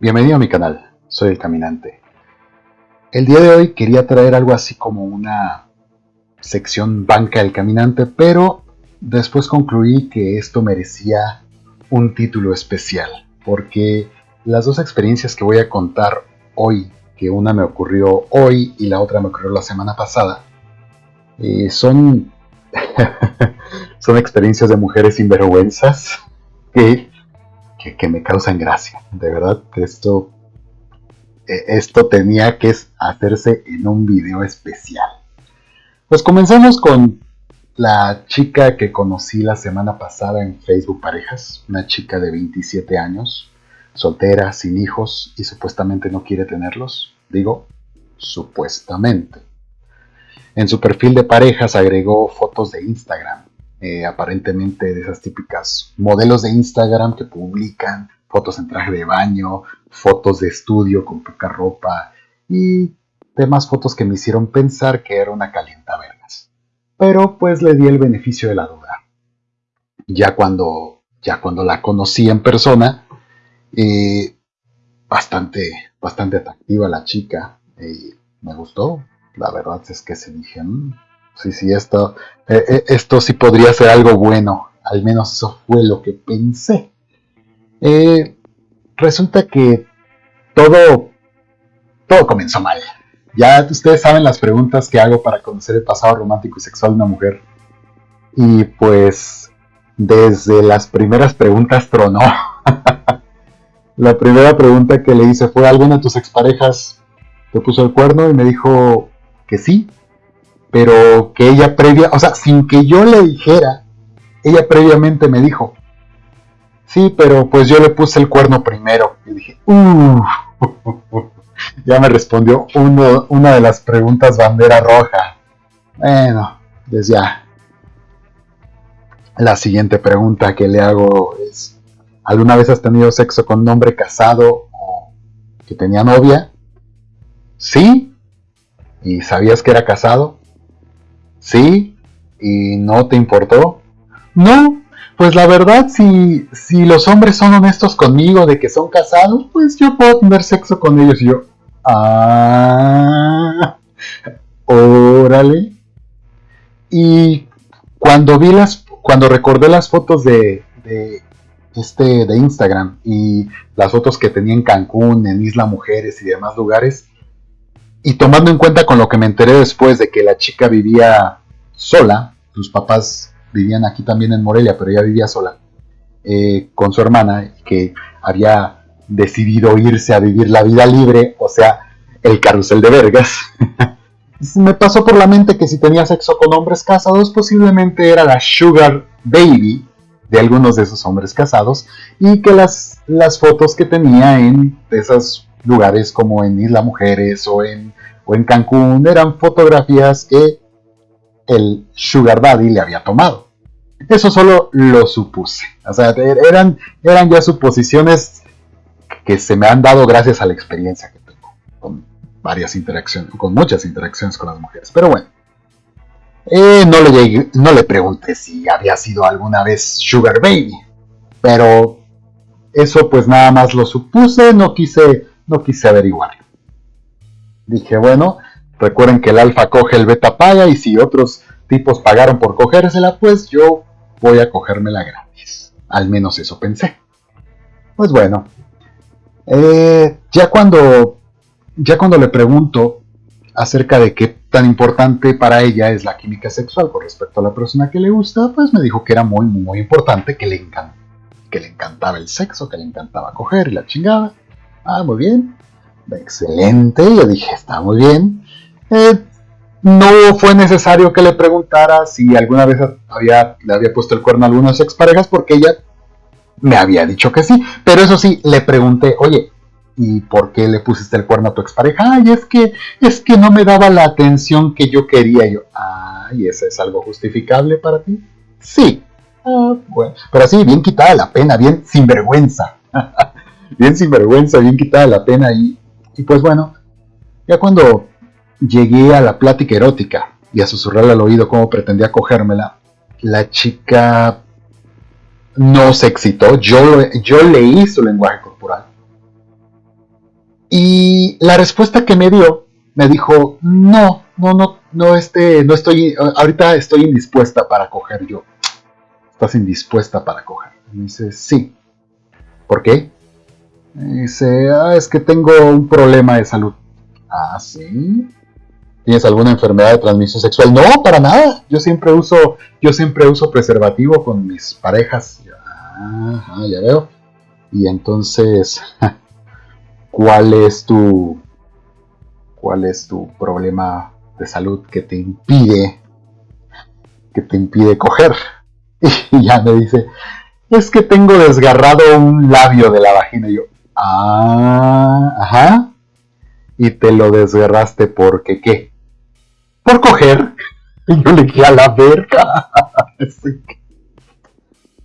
Bienvenido a mi canal, soy el Caminante. El día de hoy quería traer algo así como una sección banca del Caminante, pero después concluí que esto merecía un título especial, porque las dos experiencias que voy a contar hoy, que una me ocurrió hoy y la otra me ocurrió la semana pasada, eh, son, son experiencias de mujeres sinvergüenzas que que, me causan gracia. De verdad, esto, eh, esto tenía que hacerse en un video especial. Pues comenzamos con la chica que conocí la semana pasada en Facebook Parejas, una chica de 27 años, soltera, sin hijos y supuestamente no quiere tenerlos. Digo, supuestamente. En su perfil de parejas agregó fotos de Instagram eh, aparentemente de esas típicas modelos de Instagram que publican fotos en traje de baño, fotos de estudio con poca ropa y demás fotos que me hicieron pensar que era una calientavergas. Pero pues le di el beneficio de la duda. Ya cuando, ya cuando la conocí en persona, eh, bastante, bastante atractiva la chica y me gustó. La verdad es que se dije, mm, sí, sí, esto, eh, eh, esto sí podría ser algo bueno. Al menos eso fue lo que pensé. Eh, resulta que todo, todo comenzó mal. Ya ustedes saben las preguntas que hago para conocer el pasado romántico y sexual de una mujer. Y pues desde las primeras preguntas tronó. La primera pregunta que le hice fue, ¿alguna de tus exparejas te puso el cuerno? Y me dijo que sí pero que ella previa, o sea, sin que yo le dijera, ella previamente me dijo, sí, pero pues yo le puse el cuerno primero. Y dije, uff, ya me respondió una de las preguntas bandera roja. Bueno, pues ya. La siguiente pregunta que le hago es, ¿alguna vez has tenido sexo con un hombre casado o que tenía novia? Sí. ¿Y sabías que era casado? ¿Sí? ¿Y no te importó? No, pues la verdad, si, si los hombres son honestos conmigo de que son casados, pues yo puedo tener sexo con ellos. Y yo, ah, órale. Y cuando vi las, cuando recordé las fotos de, de, este, de Instagram y las fotos que tenía en Cancún, en Isla Mujeres y demás lugares, y tomando en cuenta con lo que me enteré después de que la chica vivía sola, sus papás vivían aquí también en Morelia, pero ella vivía sola, eh, con su hermana, que había decidido irse a vivir la vida libre, o sea, el carrusel de vergas. me pasó por la mente que si tenía sexo con hombres casados, posiblemente era la sugar baby de algunos de esos hombres casados, y que las, las fotos que tenía en esos lugares como en Isla Mujeres o en, o en Cancún eran fotografías que el Sugar Daddy le había tomado. Eso solo lo supuse. O sea, eran, eran ya suposiciones que se me han dado gracias a la experiencia que tengo con varias interacciones, con muchas interacciones con las mujeres. Pero bueno, eh, no, le no le pregunté si había sido alguna vez Sugar Baby, pero eso pues nada más lo supuse, no quise no quise averiguar. Dije, bueno, recuerden que el alfa coge, el beta paga y si otros tipos pagaron por cogérsela, pues yo voy a cogérmela gratis. Al menos eso pensé. Pues bueno, eh, ya cuando ya cuando le pregunto acerca de qué tan importante para ella es la química sexual con respecto a la persona que le gusta, pues me dijo que era muy, muy importante, que le, que le encantaba el sexo, que le encantaba coger y la chingada. Ah, muy bien. Excelente. Yo dije, está muy bien. Eh, no fue necesario que le preguntara si alguna vez había, le había puesto el cuerno a algunas exparejas porque ella me había dicho que sí. Pero eso sí, le pregunté, oye, ¿y por qué le pusiste el cuerno a tu expareja? Ay, es que, es que no me daba la atención que yo quería. yo, ay, ¿eso es algo justificable para ti? Sí. Ah, bueno, pero así, bien quitada la pena, bien sinvergüenza. bien sinvergüenza, bien quitada la pena. Y, y pues bueno, ya cuando llegué a la plática erótica y a susurrarle al oído cómo pretendía cogérmela, la chica no se excitó. Yo, yo leí su lenguaje corporal. Y la respuesta que me dio, me dijo, no, no, no, no, este, no estoy, ahorita estoy indispuesta para coger yo. ¿Estás indispuesta para coger? me dice, sí. ¿Por qué? Dice, ah, es que tengo un problema de salud. Ah, sí. ¿Tienes alguna enfermedad de transmisión sexual? No, para nada. Yo siempre uso, yo siempre uso preservativo con mis parejas. Ajá, ya veo. Y entonces, ¿cuál es tu cuál es tu problema de salud que te impide que te impide coger? Y ya me dice, es que tengo desgarrado un labio de la vagina. Y yo, ah, ajá. Y te lo desgarraste porque qué? Por coger. Y yo le dije a la verga.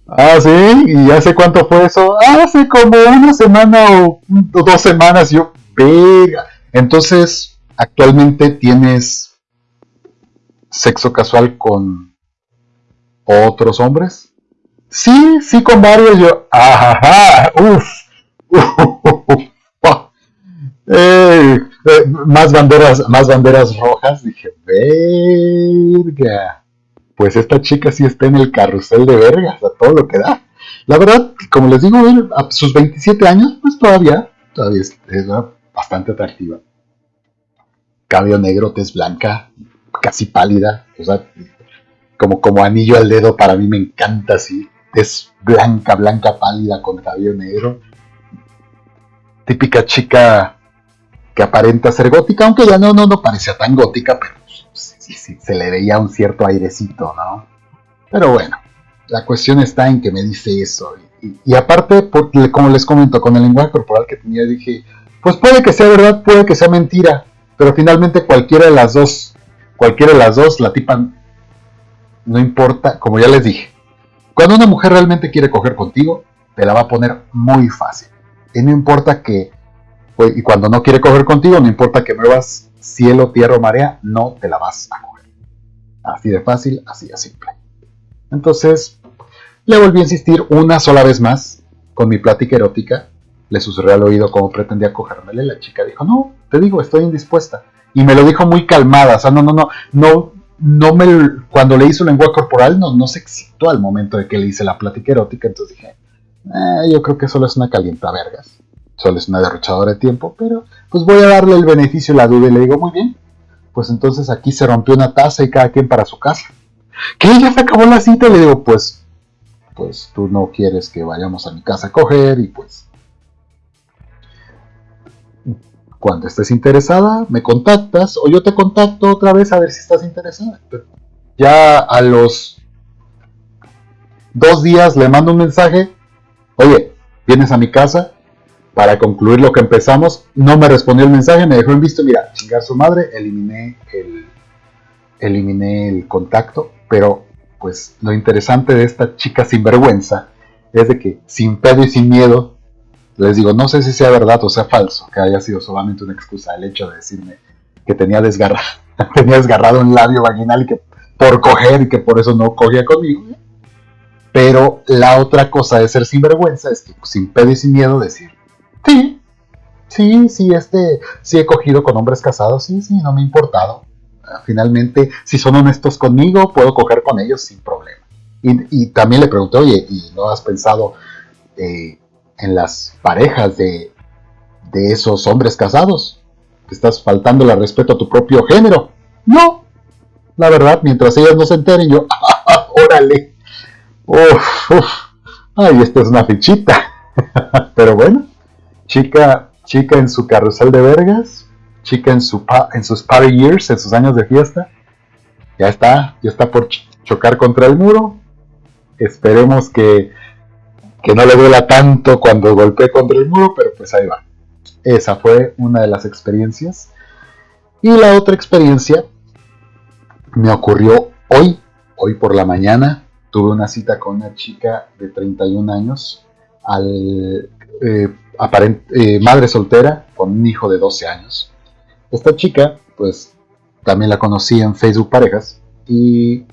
ah, sí, y hace cuánto fue eso? Hace como una semana o dos semanas. Yo, verga. Entonces, actualmente tienes sexo casual con otros hombres. Sí, sí, con varios. Yo, ajá, uff. Eh, más banderas, más banderas rojas. Dije, verga. Pues esta chica sí está en el carrusel de vergas, a todo lo que da. La verdad, como les digo, a sus 27 años, pues todavía, todavía es, bastante atractiva. Cabello negro, tez blanca, casi pálida, o sea, como, como anillo al dedo, para mí me encanta así es blanca, blanca, pálida, con cabello negro. Típica chica que aparenta ser gótica, aunque ya no, no, no parecía tan gótica, pero sí, sí, se le veía un cierto airecito, ¿no? Pero bueno, la cuestión está en que me dice eso. Y, aparte, como les comento, con el lenguaje corporal que tenía, dije, pues puede que sea verdad, puede que sea mentira, pero finalmente cualquiera de las dos, cualquiera de las dos, la tipa, no importa, como ya les dije, cuando una mujer realmente quiere coger contigo, te la va a poner muy fácil. Y no importa que, y cuando no quiere coger contigo, no importa que muevas cielo, tierra o marea, no te la vas a coger. Así de fácil, así de simple. Entonces, le volví a insistir una sola vez más con mi plática erótica. Le susurré al oído cómo pretendía cogérmele. La chica dijo, no, te digo, estoy indispuesta. Y me lo dijo muy calmada, o sea, no, no, no, no, no me, cuando le hizo lenguaje corporal no, no se excitó al momento de que le hice la plática erótica, entonces dije, eh, yo creo que solo es una calienta vergas, solo es una derrochadora de tiempo, pero pues voy a darle el beneficio la duda y le digo, muy bien, pues entonces aquí se rompió una taza y cada quien para su casa. Que ya se acabó la cita y le digo, pues, pues tú no quieres que vayamos a mi casa a coger y pues Cuando estés interesada, me contactas o yo te contacto otra vez a ver si estás interesada. Ya a los dos días le mando un mensaje, oye, vienes a mi casa para concluir lo que empezamos. No me respondió el mensaje, me dejó en visto, mira, chingar su madre, eliminé el, eliminé el contacto, pero pues lo interesante de esta chica sinvergüenza es de que sin pedo y sin miedo les digo, no sé si sea verdad o sea falso, que haya sido solamente una excusa el hecho de decirme que tenía desgarrado, tenía desgarrado un labio vaginal y que por coger y que por eso no cogía conmigo. Pero la otra cosa de ser sinvergüenza es que sin pedo y sin miedo decir, sí, sí, sí, este, sí he cogido con hombres casados, sí, sí, no me ha importado. Finalmente, si son honestos conmigo, puedo coger con ellos sin problema. Y, también le pregunté, oye, ¿y no has pensado eh, en las parejas de, de esos hombres casados. Estás faltando el respeto a tu propio género. No, la verdad, mientras ellas no se enteren, yo, órale, uf, uf, ay, esta es una fichita. Pero bueno, chica, chica en su carrusel de vergas, chica en, su en sus party years, en sus años de fiesta, ya está, ya está por chocar contra el muro. Esperemos que que no le duela tanto cuando golpeé contra el muro, pero pues ahí va. Esa fue una de las experiencias. Y la otra experiencia me ocurrió hoy, hoy por la mañana. Tuve una cita con una chica de 31 años, eh, eh, madre soltera, con un hijo de 12 años. Esta chica, pues también la conocí en Facebook Parejas y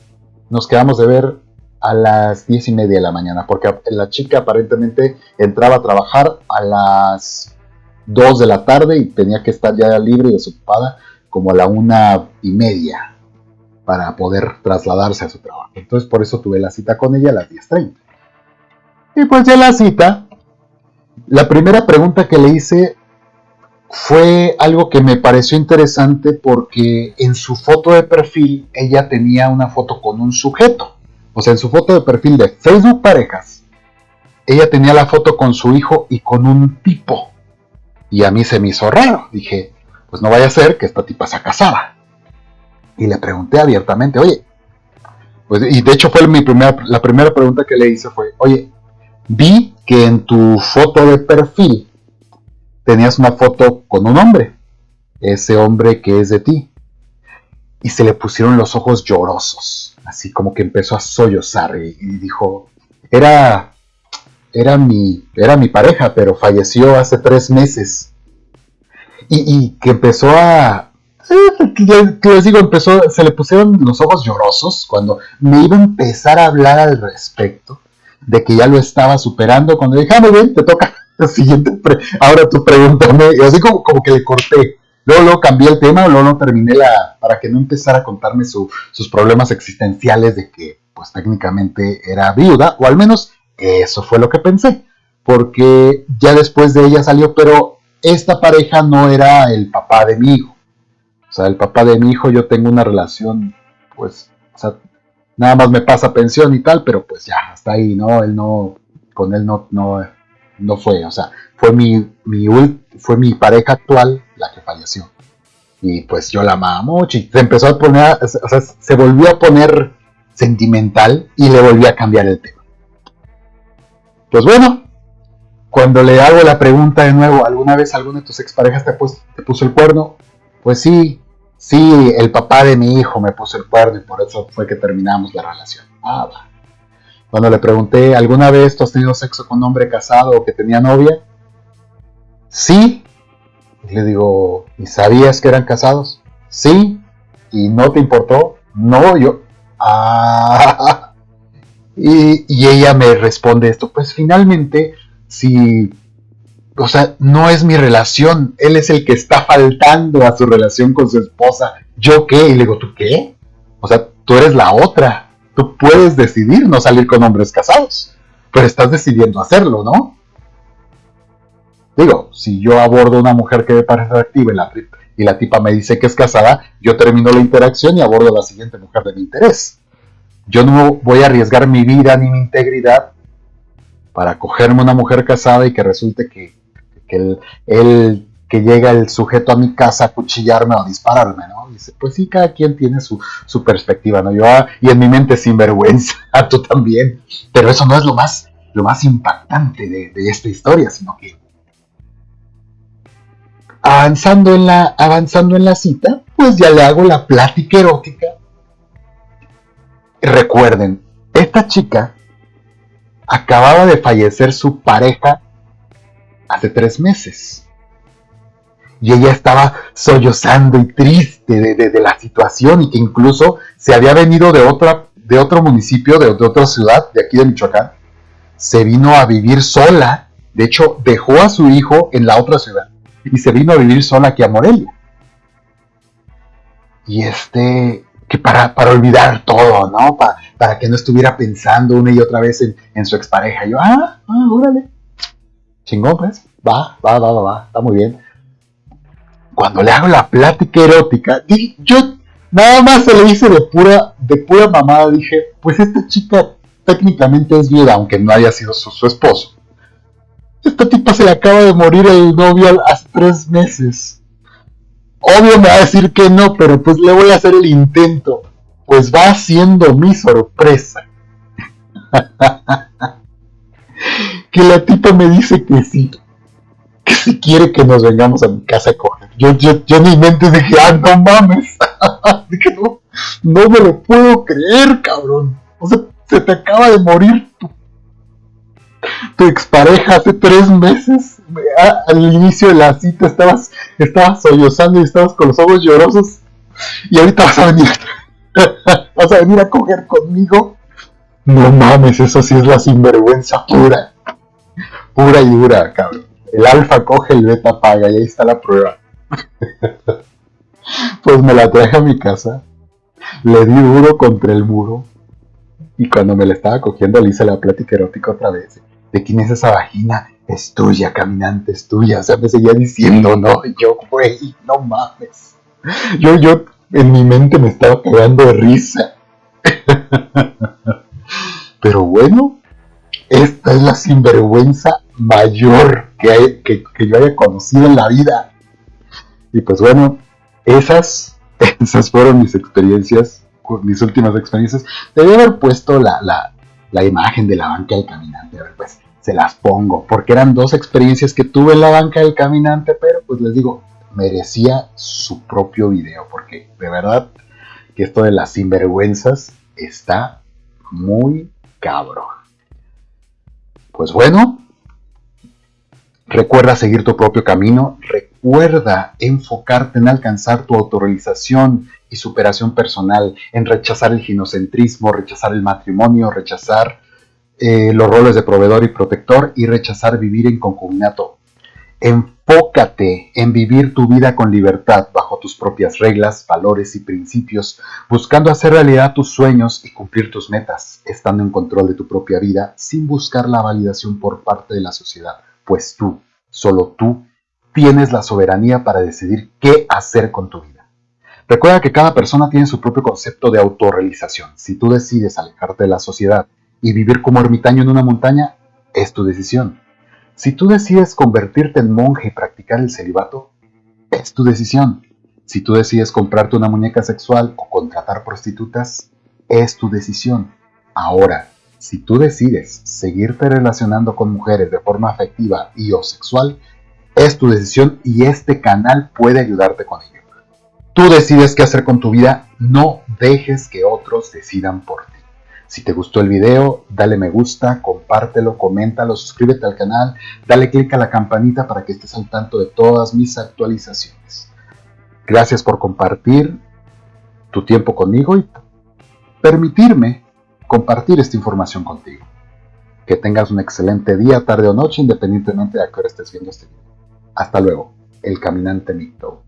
nos quedamos de ver a las diez y media de la mañana, porque la chica aparentemente entraba a trabajar a las 2 de la tarde y tenía que estar ya libre y desocupada como a la una y media para poder trasladarse a su trabajo. Entonces por eso tuve la cita con ella a las 10.30. Y pues ya la cita, la primera pregunta que le hice fue algo que me pareció interesante porque en su foto de perfil ella tenía una foto con un sujeto. O sea, en su foto de perfil de Facebook Parejas, ella tenía la foto con su hijo y con un tipo. Y a mí se me hizo raro. Dije, pues no vaya a ser que esta tipa sea casada. Y le pregunté abiertamente, oye, pues, y de hecho fue mi primera, la primera pregunta que le hice fue, oye, vi que en tu foto de perfil tenías una foto con un hombre, ese hombre que es de ti. Y se le pusieron los ojos llorosos, así como que empezó a sollozar y, dijo, era, era, mi, era mi pareja, pero falleció hace tres meses. Y, que empezó a, les digo, empezó, se le pusieron los ojos llorosos cuando me iba a empezar a hablar al respecto de que ya lo estaba superando. Cuando dije, ah, muy bien, te toca siguiente, ahora tú pregúntame, y así como, como que le corté. Luego, luego cambié el tema, luego no terminé la, para que no empezara a contarme sus problemas existenciales de que, pues técnicamente era viuda, o al menos eso fue lo que pensé, porque ya después de ella salió, pero esta pareja no era el papá de mi hijo. Sea, el papá de mi hijo, yo tengo una relación, pues, o sea, nada más me pasa pensión y tal, pero pues ya, hasta ahí, ¿no? Él no, con él no, no, no fue, o sea, fue mi, mi, fue mi pareja actual la que falleció. Y pues yo la amaba mucho y se empezó a poner, o sea, se volvió a poner sentimental y le volví a cambiar el tema. Pues bueno, cuando le hago la pregunta de nuevo, ¿alguna vez alguna de tus exparejas te, te puso el cuerno? Pues sí, sí, el papá de mi hijo me puso el cuerno y por eso fue que terminamos la relación. Ah, va. Cuando le pregunté, ¿alguna vez tú has tenido sexo con un hombre casado o que tenía novia? Sí. le digo, ¿y sabías que eran casados? Sí. ¿Y no te importó? No, yo. Ah. Y, y ella me responde esto, pues finalmente, si o sea, no es mi relación, él es el que está faltando a su relación con su esposa. ¿Yo qué? Y le digo, ¿tú qué? O sea, tú eres la otra. Tú puedes decidir no salir con hombres casados, pero estás decidiendo hacerlo, ¿no? Digo, si yo abordo a una mujer que me parece atractiva y la, y la tipa me dice que es casada, yo termino la interacción y abordo a la siguiente mujer de mi interés. Yo no voy a arriesgar mi vida ni mi integridad para cogerme una mujer casada y que resulte que, que él que llega el sujeto a mi casa a cuchillarme o a dispararme, ¿no? Dice, pues sí, cada quien tiene su, perspectiva, ¿no? Yo, ah, y en mi mente sin vergüenza, tú también. Pero eso no es lo más, lo más impactante de, esta historia, sino que avanzando en, la, avanzando en la cita, pues ya le hago la plática erótica. Recuerden, esta chica acababa de fallecer su pareja hace tres meses y ella estaba sollozando y triste de, la situación y que incluso se había venido de, otra, de otro municipio, de, otra ciudad, de aquí de Michoacán, se vino a vivir sola, de hecho dejó a su hijo en la otra ciudad y se vino a vivir sola aquí a Morelia. Y este, que para, para olvidar todo, ¿no? Para, para que no estuviera pensando una y otra vez en, en su expareja. yo, ah, ah, órale. Chingón, pues. Va, va, va, va, va. Está muy bien cuando le hago la plática erótica, yo nada más se le hice de pura, de pura mamada, dije, pues esta chica técnicamente es viuda, aunque no haya sido su, esposo. Esta tipa se le acaba de morir el novio hace tres meses. Obvio me va a decir que no, pero pues le voy a hacer el intento. Pues va siendo mi sorpresa. que la tipa me dice que sí que si quiere que nos vengamos a mi casa a coger. Yo, yo, yo en mi mente dije, ah, no mames. dije, no, no me lo puedo creer, cabrón. O sea, se te acaba de morir tu, tu expareja hace tres meses. al inicio de la cita estabas, estabas sollozando y estabas con los ojos llorosos. Y ahorita vas a venir, vas a venir a coger conmigo. No mames, eso sí es la sinvergüenza pura. Pura y dura, cabrón. El alfa coge, el beta paga y ahí está la prueba. pues me la traje a mi casa, le di duro contra el muro y cuando me la estaba cogiendo le hice la plática erótica otra vez. ¿De quién es esa vagina? Es tuya, caminante, es tuya. O sea, me seguía diciendo, no, yo, güey, no mames. Yo, yo, en mi mente me estaba cagando de risa. Pero bueno, esta es la sinvergüenza mayor que, que, yo haya conocido en la vida. Y pues bueno, esas, esas fueron mis experiencias, mis últimas experiencias. Debí haber puesto la, la, la imagen de la banca del caminante. A ver, pues se las pongo, porque eran dos experiencias que tuve en la banca del caminante, pero pues les digo, merecía su propio video, porque de verdad que esto de las sinvergüenzas está muy cabrón. Pues bueno, recuerda seguir tu propio camino, recuerda enfocarte en alcanzar tu autorrealización y superación personal, en rechazar el ginocentrismo, rechazar el matrimonio, rechazar eh, los roles de proveedor y protector y rechazar vivir en concubinato. Enfócate en vivir tu vida con libertad bajo tus propias reglas, valores y principios, buscando hacer realidad tus sueños y cumplir tus metas, estando en control de tu propia vida sin buscar la validación por parte de la sociedad, pues tú, solo tú, tienes la soberanía para decidir qué hacer con tu vida. Recuerda que cada persona tiene su propio concepto de autorrealización. Si tú decides alejarte de la sociedad y vivir como ermitaño en una montaña, es tu decisión. Si tú decides convertirte en monje y practicar el celibato, es tu decisión. Si tú decides comprarte una muñeca sexual o contratar prostitutas, es tu decisión. Ahora, si tú decides seguirte relacionando con mujeres de forma afectiva y o sexual, es tu decisión y este canal puede ayudarte con ello. Tú decides qué hacer con tu vida, no dejes que otros decidan por ti. Si te gustó el video, dale me gusta, compártelo, coméntalo, suscríbete al canal, dale click a la campanita para que estés al tanto de todas mis actualizaciones. Gracias por compartir tu tiempo conmigo y permitirme compartir esta información contigo. Que tengas un excelente día, tarde o noche, independientemente de a qué hora estés viendo este video. Hasta luego, el caminante Micto.